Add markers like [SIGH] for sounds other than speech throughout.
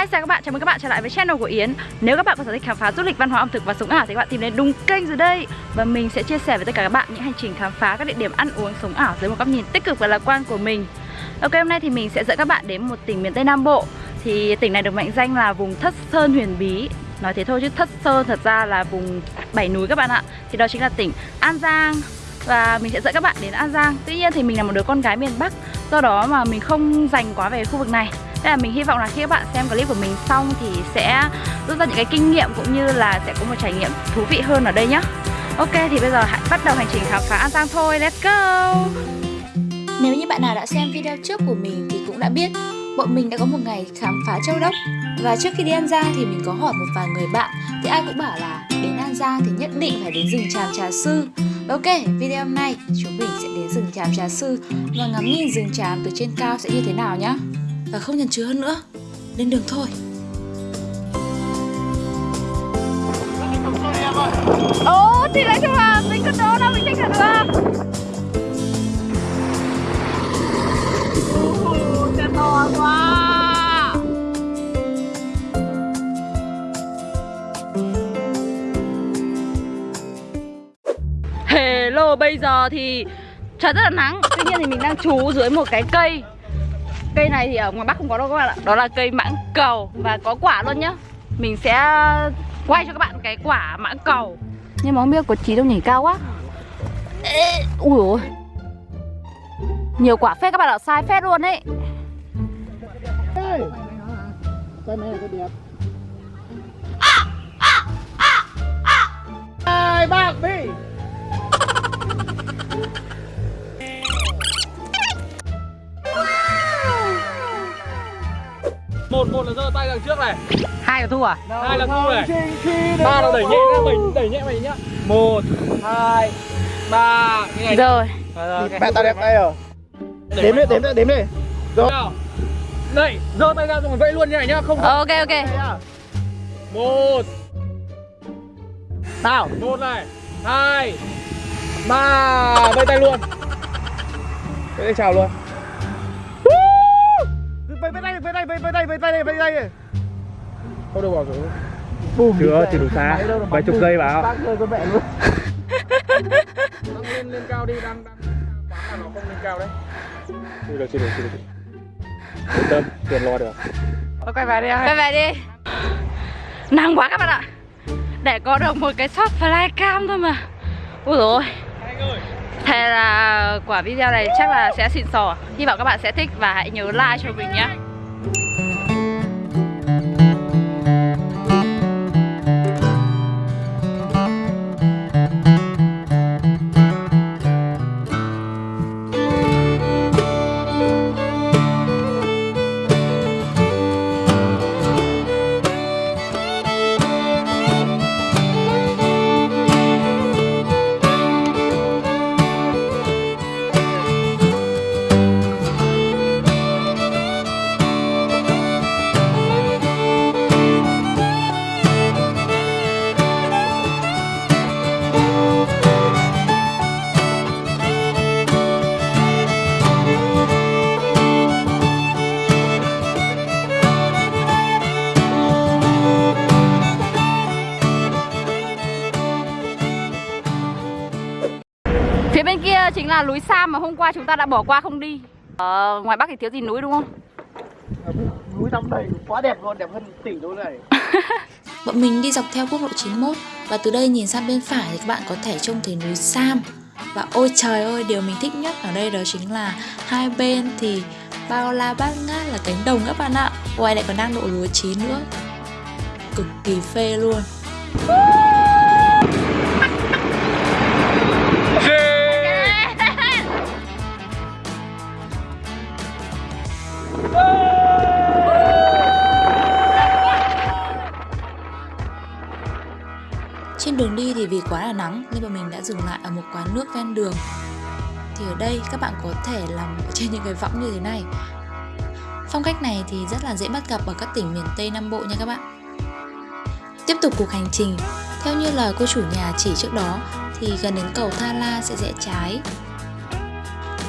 Hi chào các bạn, chào mừng các bạn trở lại với channel của Yến. Nếu các bạn có sở thích khám phá du lịch, văn hóa ẩm thực và sống ảo thì các bạn tìm đến đúng kênh rồi đây. Và mình sẽ chia sẻ với tất cả các bạn những hành trình khám phá các địa điểm ăn uống sống ảo dưới một góc nhìn tích cực và lạc quan của mình. Ok, hôm nay thì mình sẽ dẫn các bạn đến một tỉnh miền Tây Nam Bộ. Thì tỉnh này được mệnh danh là vùng Thất Sơn Huyền Bí. Nói thế thôi chứ Thất Sơn thật ra là vùng bảy núi các bạn ạ. Thì đó chính là tỉnh An Giang. Và mình sẽ dẫn các bạn đến An Giang. Tuy nhiên thì mình là một đứa con gái miền Bắc Do đó mà mình không dành quá về khu vực này. Nên là mình hy vọng là khi các bạn xem clip của mình xong thì sẽ rút ra những cái kinh nghiệm cũng như là sẽ có một trải nghiệm thú vị hơn ở đây nhé Ok thì bây giờ hãy bắt đầu hành trình khám phá An Giang thôi, let's go! Nếu như bạn nào đã xem video trước của mình thì cũng đã biết bọn mình đã có một ngày khám phá châu đốc. Và trước khi đi An Giang thì mình có hỏi một vài người bạn Thì ai cũng bảo là đến An Giang thì nhất định phải đến rừng Tràm Trà Sư. Ok, video hôm nay chúng mình sẽ đến rừng Tràm Trà Sư Và ngắm nhìn rừng Tràm từ trên cao sẽ như thế nào nhá. Và không nhần chứa hơn nữa, lên đường thôi. Ồ thì nói chung là mình cất đồ đâu mình thích là được Xe to quá. Hello, bây giờ thì trời rất là nắng. Tuy nhiên thì mình đang trú dưới một cái cây Cây này thì ở ngoài Bắc không có đâu các bạn ạ. Đó là cây mãng cầu và có quả luôn nhá. Mình sẽ quay cho các bạn cái quả mãng cầu. Nhưng mà không biết có trí đâu nhảy cao quá. Ê, Ui ôi. Nhiều quả phết các bạn ạ, sai phết luôn ấy. Cây này là cây đẹp Hai bác đằng trước này. Hai là thu à? hai là thu này. Ba là đẩy nhẹ ra mình đẩy nhẹ mày nhá. Một hai ba cái này. Rồi. Rồi, rồi. Mẹ tao đẹp tay rồi. Đếm đi, đếm đi, đếm đi. Nào. Đây giơ tay ra rồi vẫy luôn như này nhá không Ok ok. một. Nào. Một này. Hai. Ba. Vẫy tay luôn. Vẫy tay chào luôn Vẫy vẫy tay, vẫy tay, vẫy vẫy tay, vẫy tay, vẫy tay không được bỏ xuống. Bùm. Chưa, chưa đủ xa. Vài chục giây vào. Bác rơi con mẹ luôn. [LAUGHS] Đang lên lên cao đi đang đang quán là nó không lên cao đấy. Chưa được chưa được chưa được. Yên tâm tiền lo được. Thôi quay về đi Quay về đi. Nắng quá các bạn ạ. Để có được một cái shot flycam thôi mà. Ui dồi ôi. Anh ơi Thế là quả video này chắc là sẽ xịn sò. Hy vọng các bạn sẽ thích và hãy nhớ like cho mình nhé. Là núi Sam mà hôm qua chúng ta đã bỏ qua không đi. Ờ, ngoài Bắc thì thiếu gì núi đúng không? Núi trong đầy quá đẹp luôn, đẹp hơn tỷ luôn này. [LAUGHS] Bọn mình đi dọc theo quốc lộ 91 Và từ đây nhìn sang bên phải thì các bạn có thể trông thấy núi Sam. Và ôi trời ơi, điều mình thích nhất ở đây đó chính là Hai bên thì bao la bát ngát là cánh đồng các bạn ạ. Ngoài lại còn đang độ lúa chín nữa. Cực kỳ phê luôn quá là nắng nên bọn mình đã dừng lại ở một quán nước ven đường. Thì ở đây các bạn có thể làm trên những cái võng như thế này. Phong cách này thì rất là dễ bắt gặp ở các tỉnh miền Tây Nam Bộ nha các bạn. Tiếp tục cuộc hành trình. Theo như lời cô chủ nhà chỉ trước đó thì gần đến cầu Tha La sẽ rẽ trái.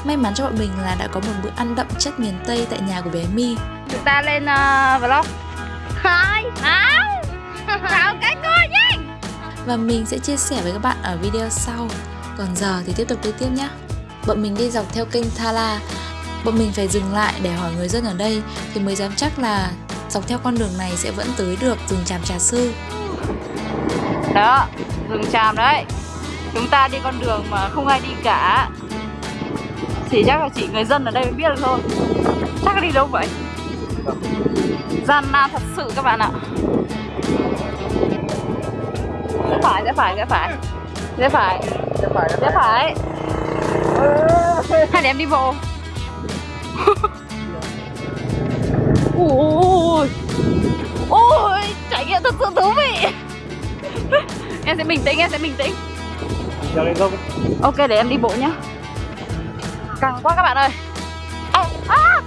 May mắn cho bọn mình là đã có một bữa ăn đậm chất miền Tây tại nhà của bé My. Chúng ta lên uh, vlog. Hai, Nào [LAUGHS] Chào cái cô. Và mình sẽ chia sẻ với các bạn ở video sau. Còn giờ thì tiếp tục đi tiếp nhé. Bọn mình đi dọc theo kênh Thala Bọn mình phải dừng lại để hỏi người dân ở đây Thì mới dám chắc là dọc theo con đường này sẽ vẫn tới được rừng tràm trà sư. Đó, rừng tràm đấy. Chúng ta đi con đường mà không ai đi cả. Chỉ chắc là chỉ người dân ở đây mới biết được thôi. Chắc đi đâu vậy? Gian nan thật sự các bạn ạ. Rẽ phải, rẽ phải, rẽ phải. Rẽ phải, Để phải rẽ phải. Hay để em đi bộ. Ui Ui Trải nghiệm thật sự thú vị. Em sẽ bình tĩnh, em sẽ bình tĩnh. Chào lên không? Ok để em đi bộ nhá. Căng quá các bạn ơi. À, à.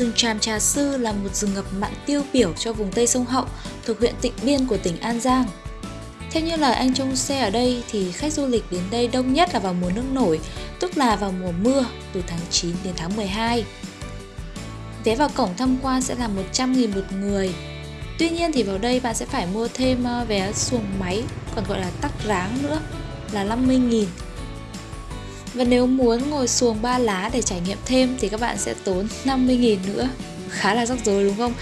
Rừng Tràm Trà Sư là một rừng ngập mặn tiêu biểu cho vùng Tây Sông Hậu thuộc huyện Tịnh Biên của tỉnh An Giang. Theo như lời anh trông xe ở đây thì khách du lịch đến đây đông nhất là vào mùa nước nổi, tức là vào mùa mưa từ tháng 9 đến tháng 12. Vé vào cổng tham quan sẽ là 100.000 một người. Tuy nhiên thì vào đây bạn sẽ phải mua thêm ờ, vé xuồng máy, còn gọi là tắc ráng nữa, là 50.000. Và nếu muốn ngồi xuồng ba lá để trải nghiệm thêm thì các bạn sẽ tốn 50.000 nữa. Khá là rắc rối đúng không?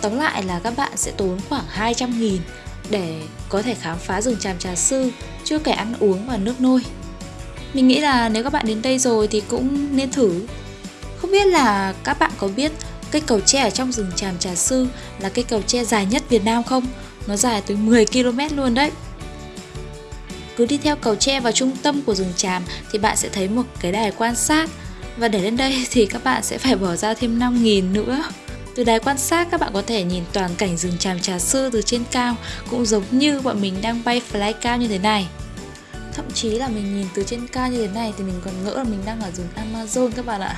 Tóm lại là các bạn sẽ tốn khoảng 200.000 để có thể khám phá rừng tràm trà sư, chưa kể ăn uống và nước nôi. Mình nghĩ là nếu các bạn đến đây rồi thì cũng nên thử. Không biết là các bạn có biết cây cầu tre ở trong rừng tràm trà sư là cây cầu tre dài nhất Việt Nam không? Nó dài tới 10 km luôn đấy. Cứ đi theo cầu tre vào trung tâm của rừng tràm thì bạn sẽ thấy một cái đài quan sát và để lên đây thì các bạn sẽ phải bỏ ra thêm 5.000 nữa. Từ đài quan sát các bạn có thể nhìn toàn cảnh rừng tràm trà sư từ trên cao cũng giống như bọn mình đang bay fly cao như thế này. Thậm chí là mình nhìn từ trên cao như thế này thì mình còn ngỡ là mình đang ở rừng Amazon các bạn ạ.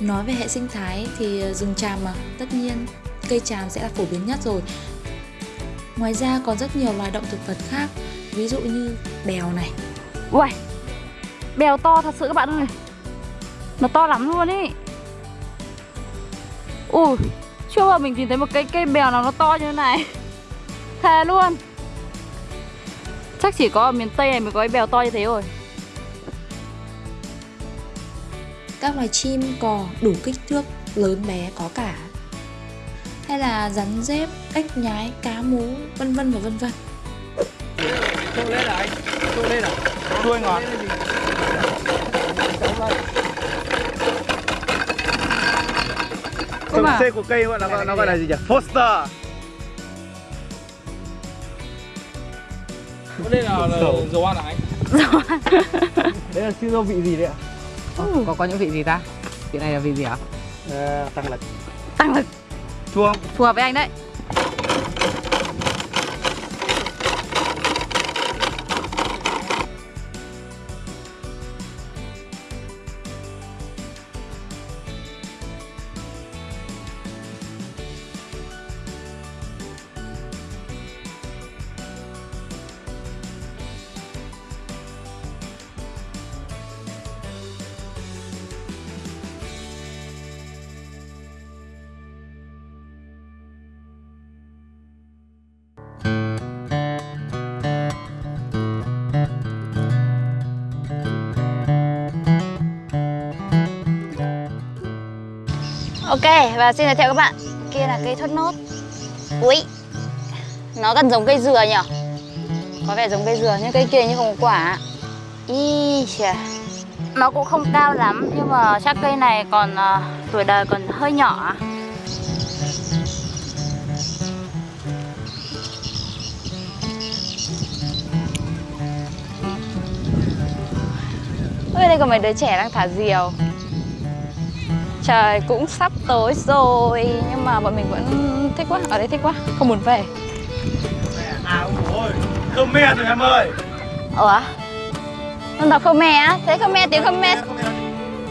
Nói về hệ sinh thái thì ờ, rừng tràm mà, tất nhiên cây tràm sẽ là phổ biến nhất rồi. Ngoài ra còn rất nhiều loài động thực vật khác, ví dụ như bèo này. Ui Bèo to thật sự các bạn ơi. Nó to lắm luôn ý. Ui Chưa bao mình nhìn thấy một cái cây bèo nào nó to như thế này. [LAUGHS] Thề luôn. Chắc chỉ có ở miền Tây này mới có cái bèo to như thế rồi Các loài chim cò đủ kích thước lớn bé có cả. Hay là rắn rết, ếch nhái, cá mú, vân vân và vân vân. Trông lên là anh. Trông lên à? Đuôi ngọt. Mà. Thường C của cây gọi là nó gọi là gì nhỉ? Foster. Có đây là, là dầu ăn à anh? [LAUGHS] Đấy là siêu vị gì đấy ạ? có có những vị gì ta vị này là vị gì hả À, tăng lực. Tăng lực Chua không? Phù hợp với anh đấy Ok, và xin giới thiệu các bạn. Kia là cây thốt nốt. Ui Nó gần giống cây dừa nhỉ Có vẻ giống cây dừa nhưng cây kia như không có quả. Ý chà. Nó cũng không cao lắm Nhưng mà chắc cây này còn uh, tuổi đời còn hơi nhỏ. Ôi đây còn mấy đứa trẻ đang thả diều. Trời cũng sắp tối rồi Nhưng mà bọn mình vẫn thích quá Ở đây thích quá Không muốn về. À ôi Khmer rồi em ơi Ủa Dân tộc Khmer á Thế Khmer tiếng Khmer.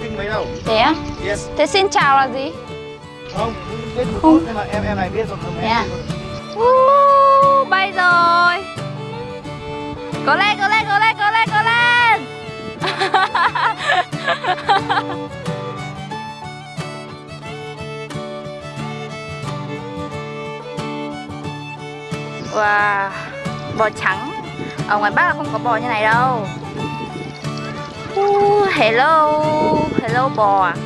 Kinh mấy đâu Thế á? Yes. Thế xin chào là gì? Không Biết chút nhưng mà em em này biết rồi Khmer. À? Uh, bay rồi. Cố lên, cố lên, cố lên, cố lên, cố lên Wow, bò trắng. Ở ngoài Bắc là không có bò như này đâu. Uh, Hello, hello bò. à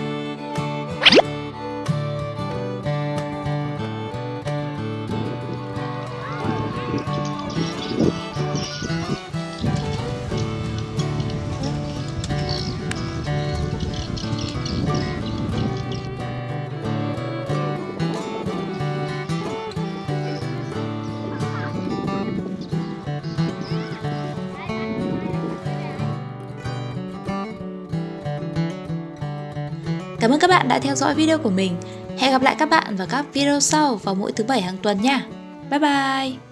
Cảm ơn các bạn đã theo dõi video của mình. Hẹn gặp lại các bạn vào các video sau vào mỗi thứ bảy hàng tuần nha. Bye bye!